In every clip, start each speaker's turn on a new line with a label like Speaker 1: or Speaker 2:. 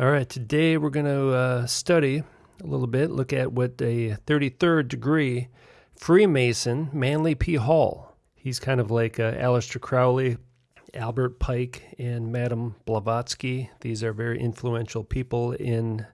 Speaker 1: All right, today we're going to uh, study a little bit, look at what a 33rd degree Freemason, Manly P. Hall. He's kind of like uh, Aleister Crowley, Albert Pike, and Madame Blavatsky. These are very influential people in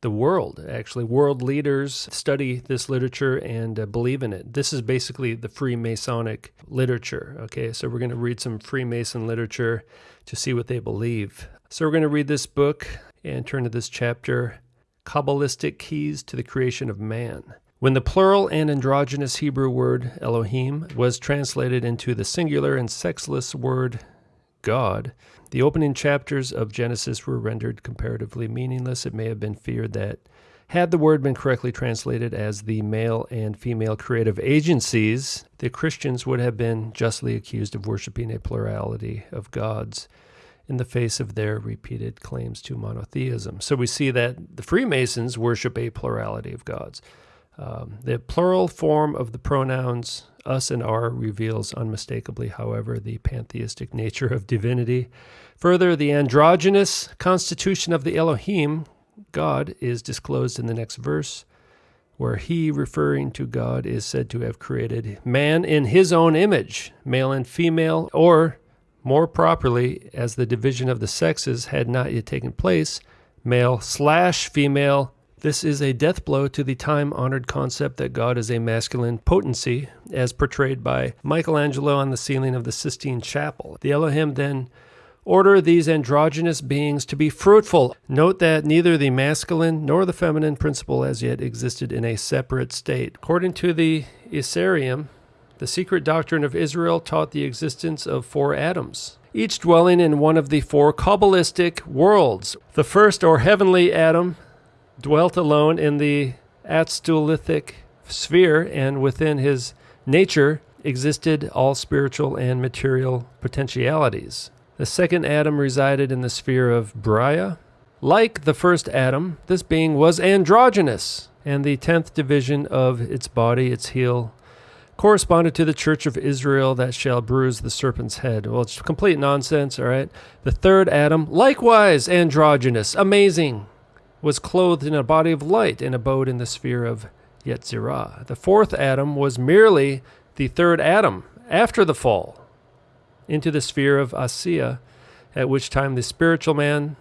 Speaker 1: the world. Actually, world leaders study this literature and uh, believe in it. This is basically the Freemasonic literature. Okay, so we're going to read some Freemason literature to see what they believe. So we're going to read this book and turn to this chapter Kabbalistic Keys to the Creation of Man. When the plural and androgynous Hebrew word Elohim was translated into the singular and sexless word God, the opening chapters of Genesis were rendered comparatively meaningless. It may have been feared that had the word been correctly translated as the male and female creative agencies, the Christians would have been justly accused of worshiping a plurality of gods in the face of their repeated claims to monotheism. So we see that the Freemasons worship a plurality of gods. Um, the plural form of the pronouns us and our reveals unmistakably, however, the pantheistic nature of divinity. Further, the androgynous constitution of the Elohim, God, is disclosed in the next verse, where he, referring to God, is said to have created man in his own image, male and female, or more properly, as the division of the sexes had not yet taken place, male slash female. This is a death blow to the time honored concept that God is a masculine potency, as portrayed by Michelangelo on the ceiling of the Sistine Chapel. The Elohim then order these androgynous beings to be fruitful. Note that neither the masculine nor the feminine principle as yet existed in a separate state. According to the Isarium, the secret doctrine of Israel taught the existence of four Adams, each dwelling in one of the four Kabbalistic worlds. The first, or heavenly Adam, dwelt alone in the Atziluthic sphere, and within his nature existed all spiritual and material potentialities. The second Adam resided in the sphere of Briah. Like the first Adam, this being was androgynous, and the tenth division of its body, its heel, corresponded to the church of Israel that shall bruise the serpent's head. Well, it's complete nonsense, all right? The third Adam, likewise androgynous, amazing, was clothed in a body of light and abode in the sphere of Yetzirah. The fourth Adam was merely the third Adam after the fall into the sphere of Assiah, at which time the spiritual man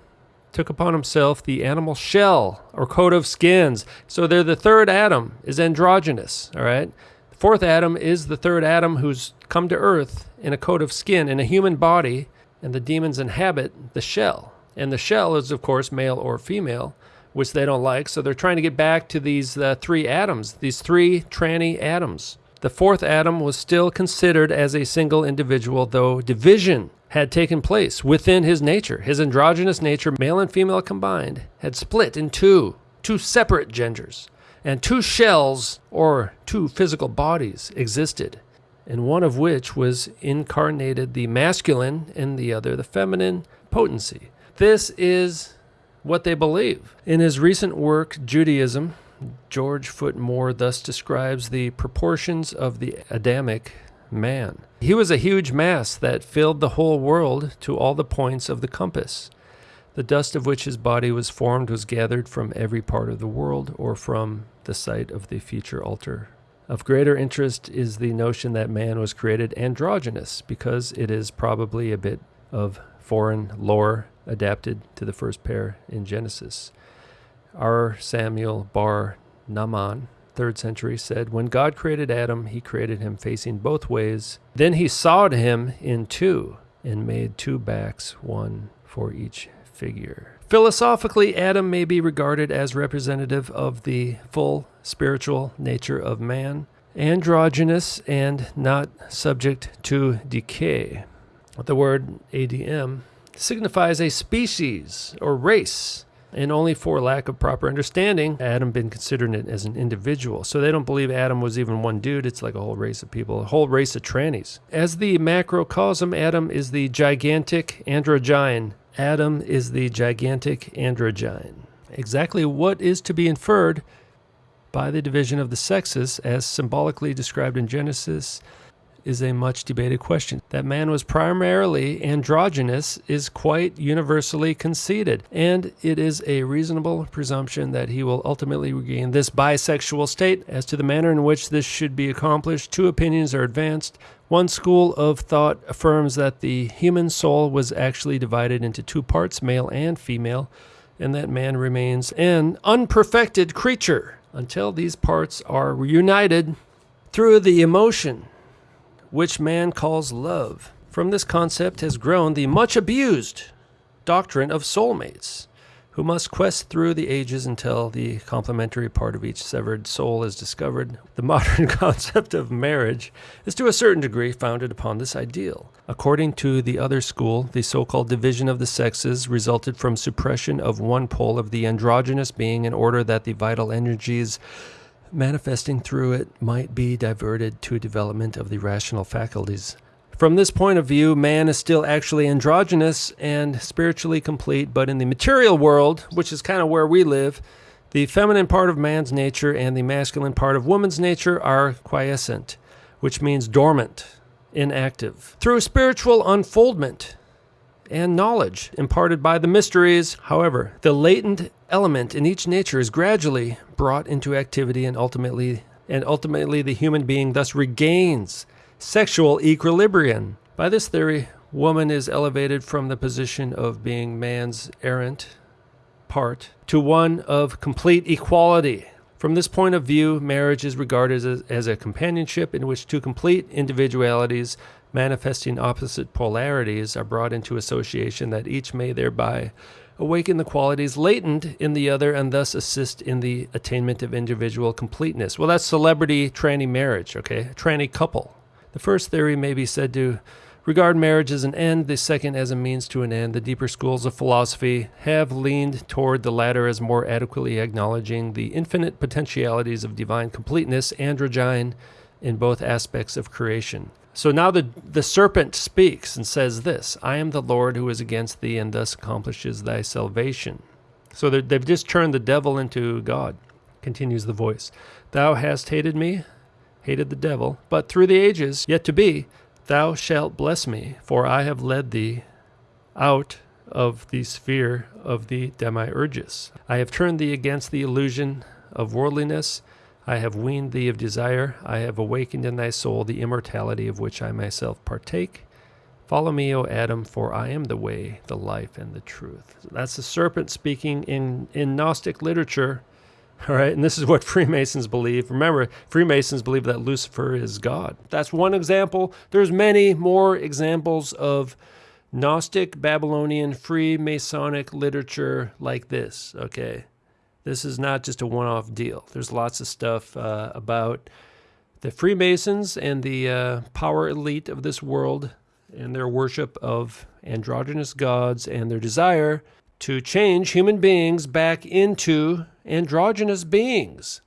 Speaker 1: took upon himself the animal shell or coat of skins. So they're the third Adam is androgynous, all right? Fourth Adam is the third Adam who's come to earth in a coat of skin, in a human body, and the demons inhabit the shell. And the shell is, of course, male or female, which they don't like. So they're trying to get back to these uh, three Adams, these three tranny Adams. The fourth Adam was still considered as a single individual, though division had taken place within his nature. His androgynous nature, male and female combined, had split in two, two separate genders and two shells, or two physical bodies, existed, in one of which was incarnated the masculine and the other the feminine potency. This is what they believe. In his recent work, Judaism, George Foot Moore thus describes the proportions of the Adamic man. He was a huge mass that filled the whole world to all the points of the compass. The dust of which his body was formed was gathered from every part of the world or from the site of the future altar. Of greater interest is the notion that man was created androgynous because it is probably a bit of foreign lore adapted to the first pair in Genesis. R. Samuel Bar Nahman, 3rd century, said, When God created Adam, he created him facing both ways. Then he sawed him in two and made two backs, one for each figure. Philosophically, Adam may be regarded as representative of the full spiritual nature of man, androgynous and not subject to decay. The word ADM signifies a species or race, and only for lack of proper understanding, Adam been considering it as an individual. So they don't believe Adam was even one dude. It's like a whole race of people, a whole race of trannies. As the macrocosm, Adam is the gigantic androgyne Adam is the gigantic androgyne. Exactly what is to be inferred by the division of the sexes, as symbolically described in Genesis, is a much debated question. That man was primarily androgynous is quite universally conceded, and it is a reasonable presumption that he will ultimately regain this bisexual state. As to the manner in which this should be accomplished, two opinions are advanced. One school of thought affirms that the human soul was actually divided into two parts, male and female, and that man remains an unperfected creature until these parts are reunited through the emotion which man calls love. From this concept has grown the much abused doctrine of soulmates who must quest through the ages until the complementary part of each severed soul is discovered. The modern concept of marriage is to a certain degree founded upon this ideal. According to the other school, the so called division of the sexes resulted from suppression of one pole of the androgynous being in order that the vital energies manifesting through it might be diverted to development of the rational faculties. From this point of view, man is still actually androgynous and spiritually complete, but in the material world, which is kind of where we live, the feminine part of man's nature and the masculine part of woman's nature are quiescent, which means dormant, inactive. Through spiritual unfoldment and knowledge imparted by the mysteries, however, the latent element in each nature is gradually brought into activity and ultimately and ultimately the human being thus regains sexual equilibrium. By this theory, woman is elevated from the position of being man's errant part to one of complete equality. From this point of view, marriage is regarded as, as a companionship in which two complete individualities manifesting opposite polarities are brought into association that each may thereby awaken the qualities latent in the other and thus assist in the attainment of individual completeness. Well, that's celebrity tranny marriage, okay? Tranny couple. The first theory may be said to regard marriage as an end, the second as a means to an end. The deeper schools of philosophy have leaned toward the latter as more adequately acknowledging the infinite potentialities of divine completeness, androgyne, in both aspects of creation. So now the, the serpent speaks and says this I am the Lord who is against thee, and thus accomplishes thy salvation. So they've just turned the devil into God, continues the voice. Thou hast hated me, hated the devil, but through the ages yet to be, thou shalt bless me, for I have led thee out of the sphere of the demiurgus. I have turned thee against the illusion of worldliness. I have weaned thee of desire. I have awakened in thy soul the immortality of which I myself partake. Follow me, O Adam, for I am the way, the life, and the truth. That's the serpent speaking in, in Gnostic literature all right, and this is what Freemasons believe. Remember, Freemasons believe that Lucifer is God. That's one example. There's many more examples of Gnostic, Babylonian, Freemasonic literature like this. Okay, this is not just a one-off deal. There's lots of stuff uh, about the Freemasons and the uh, power elite of this world and their worship of androgynous gods and their desire to change human beings back into androgynous beings.